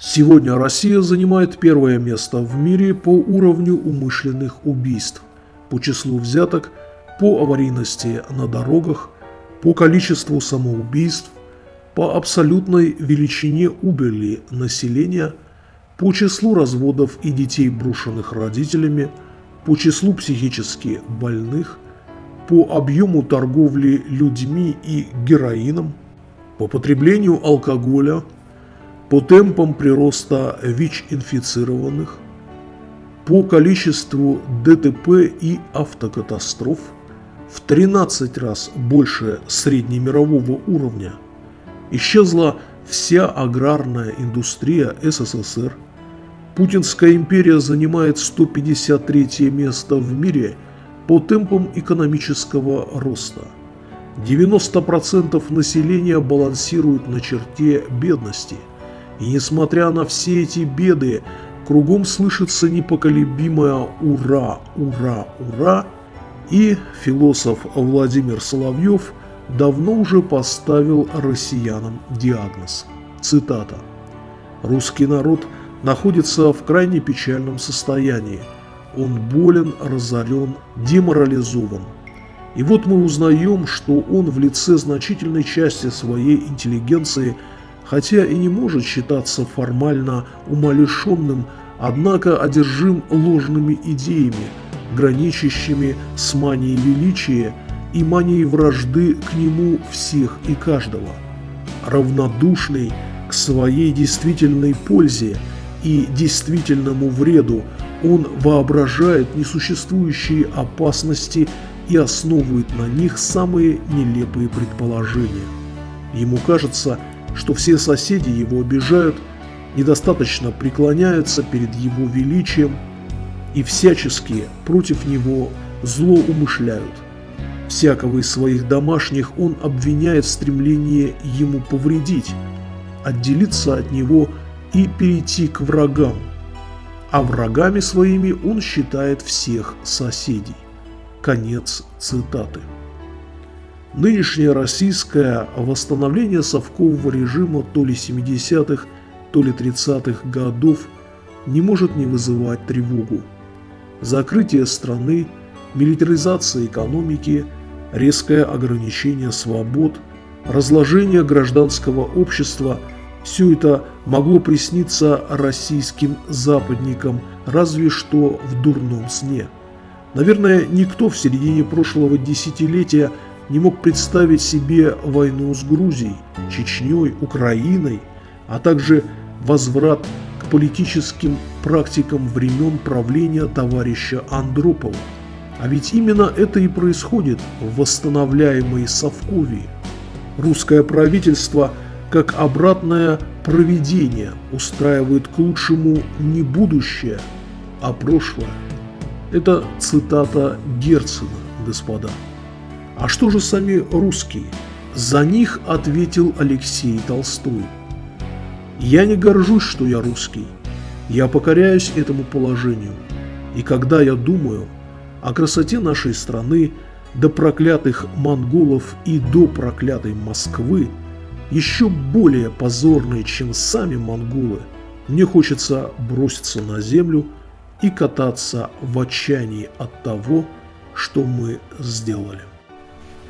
Сегодня Россия занимает первое место в мире по уровню умышленных убийств, по числу взяток, по аварийности на дорогах, по количеству самоубийств, по абсолютной величине убыли населения, по числу разводов и детей, брошенных родителями, по числу психически больных, по объему торговли людьми и героином, по потреблению алкоголя – по темпам прироста ВИЧ-инфицированных, по количеству ДТП и автокатастроф в 13 раз больше среднемирового уровня. Исчезла вся аграрная индустрия СССР. Путинская империя занимает 153 место в мире по темпам экономического роста. 90% населения балансирует на черте бедности – и несмотря на все эти беды, кругом слышится непоколебимое «Ура! Ура! Ура!» И философ Владимир Соловьев давно уже поставил россиянам диагноз. Цитата. «Русский народ находится в крайне печальном состоянии. Он болен, разорен, деморализован. И вот мы узнаем, что он в лице значительной части своей интеллигенции – хотя и не может считаться формально умалишенным, однако одержим ложными идеями, граничащими с манией величия и манией вражды к нему всех и каждого. Равнодушный к своей действительной пользе и действительному вреду, он воображает несуществующие опасности и основывает на них самые нелепые предположения. Ему кажется, что все соседи его обижают, недостаточно преклоняются перед его величием и всячески против него зло умышляют. Всякого из своих домашних он обвиняет в стремлении ему повредить, отделиться от него и перейти к врагам. А врагами своими он считает всех соседей. Конец цитаты. Нынешнее российское восстановление совкового режима то ли 70-х, то ли 30-х годов не может не вызывать тревогу. Закрытие страны, милитаризация экономики, резкое ограничение свобод, разложение гражданского общества – все это могло присниться российским западникам разве что в дурном сне. Наверное, никто в середине прошлого десятилетия – не мог представить себе войну с Грузией, Чечней, Украиной, а также возврат к политическим практикам времен правления товарища Андропова. А ведь именно это и происходит в восстановляемой Совковии. Русское правительство, как обратное проведение, устраивает к лучшему не будущее, а прошлое. Это цитата Герцена, господа. А что же сами русские? За них ответил Алексей Толстой. Я не горжусь, что я русский. Я покоряюсь этому положению. И когда я думаю о красоте нашей страны, до проклятых монголов и до проклятой Москвы, еще более позорной, чем сами монголы, мне хочется броситься на землю и кататься в отчаянии от того, что мы сделали.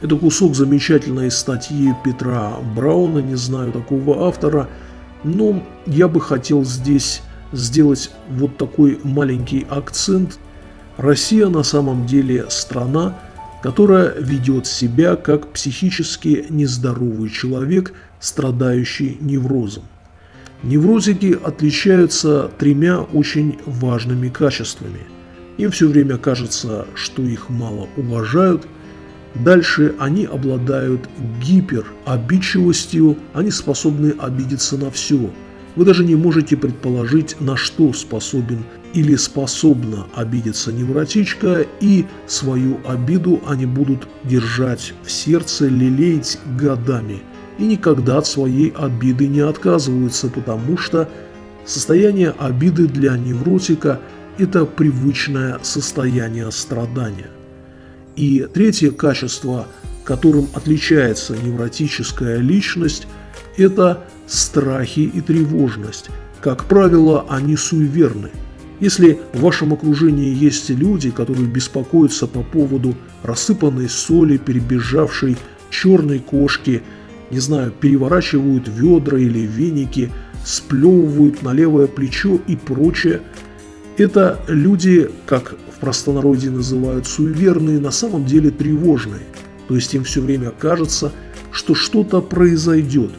Это кусок замечательной статьи Петра Брауна, не знаю такого автора, но я бы хотел здесь сделать вот такой маленький акцент. Россия на самом деле страна, которая ведет себя как психически нездоровый человек, страдающий неврозом. Неврозики отличаются тремя очень важными качествами. Им все время кажется, что их мало уважают – Дальше они обладают гиперобидчивостью, они способны обидеться на все. Вы даже не можете предположить, на что способен или способна обидеться невротичка, и свою обиду они будут держать в сердце, лелеять годами. И никогда от своей обиды не отказываются, потому что состояние обиды для невротика – это привычное состояние страдания. И третье качество, которым отличается невротическая личность, это страхи и тревожность. Как правило, они суеверны. Если в вашем окружении есть люди, которые беспокоятся по поводу рассыпанной соли, перебежавшей черной кошки, не знаю, переворачивают ведра или веники, сплевывают на левое плечо и прочее, это люди, как простонародье называют суеверные, на самом деле тревожные. То есть им все время кажется, что что-то произойдет.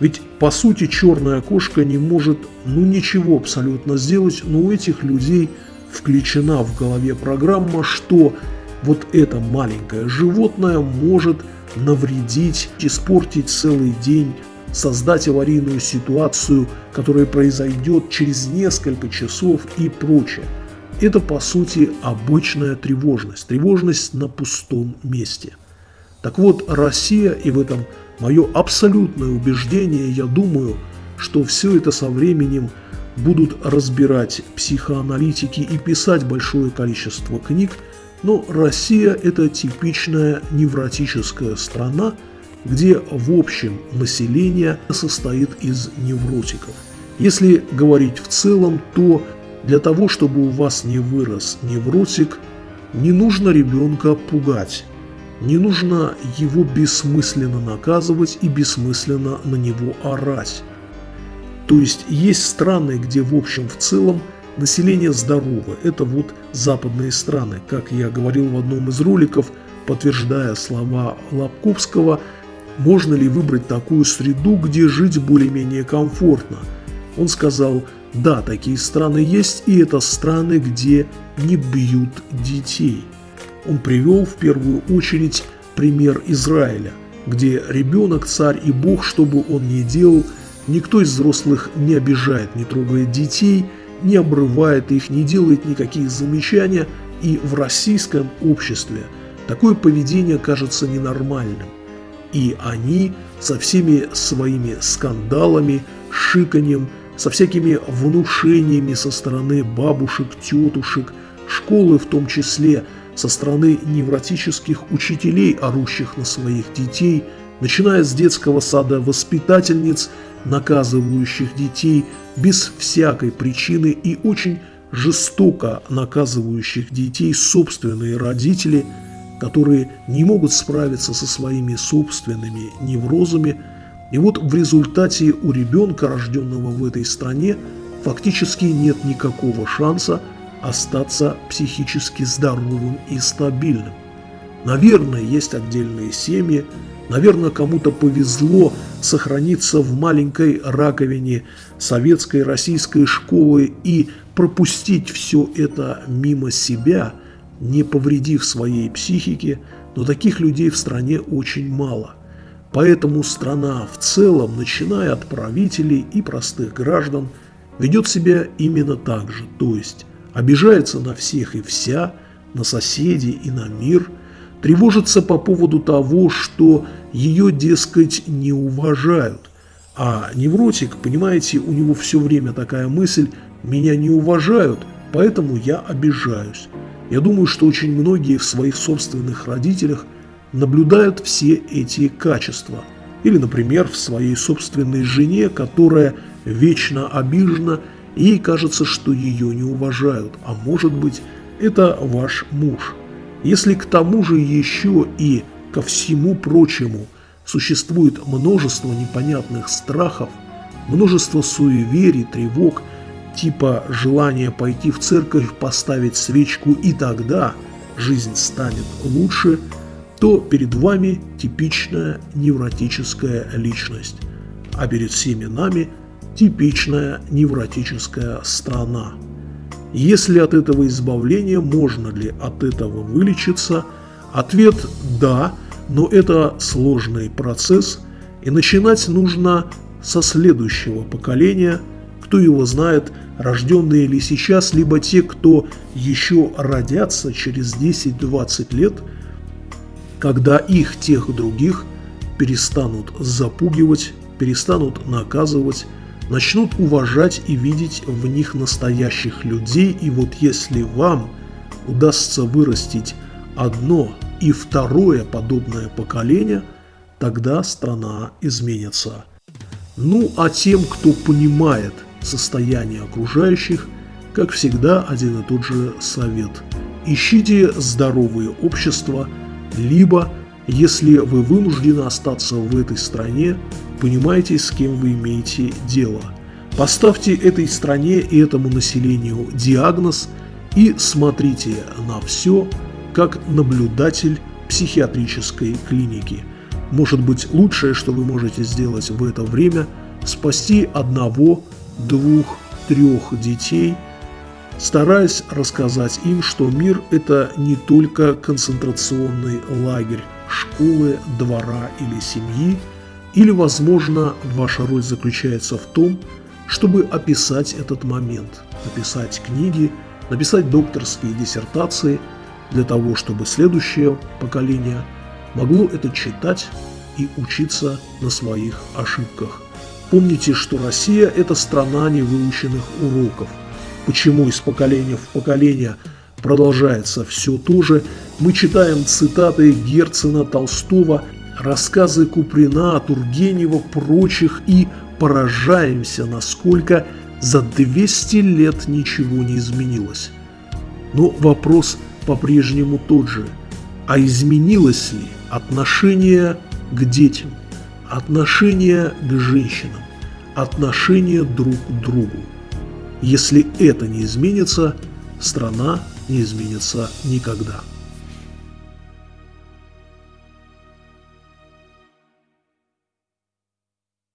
Ведь по сути черная кошка не может ну ничего абсолютно сделать, но у этих людей включена в голове программа, что вот это маленькое животное может навредить, испортить целый день, создать аварийную ситуацию, которая произойдет через несколько часов и прочее. Это по сути обычная тревожность, тревожность на пустом месте. Так вот, Россия, и в этом мое абсолютное убеждение, я думаю, что все это со временем будут разбирать психоаналитики и писать большое количество книг, но Россия – это типичная невротическая страна, где в общем население состоит из невротиков. Если говорить в целом, то для того, чтобы у вас не вырос невротик, не нужно ребенка пугать. Не нужно его бессмысленно наказывать и бессмысленно на него орать. То есть есть страны, где в общем в целом население здоровое. Это вот западные страны. Как я говорил в одном из роликов, подтверждая слова Лобковского, можно ли выбрать такую среду, где жить более-менее комфортно. Он сказал, да, такие страны есть, и это страны, где не бьют детей. Он привел в первую очередь пример Израиля, где ребенок, царь и бог, что бы он ни делал, никто из взрослых не обижает, не трогает детей, не обрывает их, не делает никаких замечаний, и в российском обществе такое поведение кажется ненормальным. И они со всеми своими скандалами, шиканьем, со всякими внушениями со стороны бабушек, тетушек, школы в том числе – со стороны невротических учителей, орущих на своих детей, начиная с детского сада воспитательниц, наказывающих детей без всякой причины и очень жестоко наказывающих детей собственные родители, которые не могут справиться со своими собственными неврозами. И вот в результате у ребенка, рожденного в этой стране, фактически нет никакого шанса остаться психически здоровым и стабильным. Наверное, есть отдельные семьи, наверное, кому-то повезло сохраниться в маленькой раковине советской российской школы и пропустить все это мимо себя, не повредив своей психике, но таких людей в стране очень мало. Поэтому страна в целом, начиная от правителей и простых граждан, ведет себя именно так же, то есть обижается на всех и вся, на соседей и на мир, тревожится по поводу того, что ее, дескать, не уважают. А невротик, понимаете, у него все время такая мысль «меня не уважают, поэтому я обижаюсь». Я думаю, что очень многие в своих собственных родителях наблюдают все эти качества. Или, например, в своей собственной жене, которая вечно обижена Ей кажется, что ее не уважают, а может быть, это ваш муж. Если к тому же еще и ко всему прочему существует множество непонятных страхов, множество суеверий, тревог, типа желания пойти в церковь, поставить свечку и тогда жизнь станет лучше, то перед вами типичная невротическая личность, а перед всеми нами – типичная невротическая страна. Если от этого избавления, можно ли от этого вылечиться? Ответ – да, но это сложный процесс, и начинать нужно со следующего поколения, кто его знает, рожденные ли сейчас, либо те, кто еще родятся через 10-20 лет, когда их тех других перестанут запугивать, перестанут наказывать, начнут уважать и видеть в них настоящих людей, и вот если вам удастся вырастить одно и второе подобное поколение, тогда страна изменится. Ну а тем, кто понимает состояние окружающих, как всегда один и тот же совет. Ищите здоровые общества, либо, если вы вынуждены остаться в этой стране, понимаете, с кем вы имеете дело. Поставьте этой стране и этому населению диагноз и смотрите на все как наблюдатель психиатрической клиники. Может быть, лучшее, что вы можете сделать в это время – спасти одного, двух, трех детей, стараясь рассказать им, что мир – это не только концентрационный лагерь, школы, двора или семьи – или, возможно, ваша роль заключается в том, чтобы описать этот момент, написать книги, написать докторские диссертации для того, чтобы следующее поколение могло это читать и учиться на своих ошибках. Помните, что Россия – это страна невыученных уроков. Почему из поколения в поколение продолжается все то же, мы читаем цитаты Герцена, Толстого – рассказы Куприна, Тургенева, прочих и поражаемся, насколько за 200 лет ничего не изменилось. Но вопрос по-прежнему тот же. А изменилось ли отношение к детям, отношение к женщинам, отношение друг к другу? Если это не изменится, страна не изменится никогда.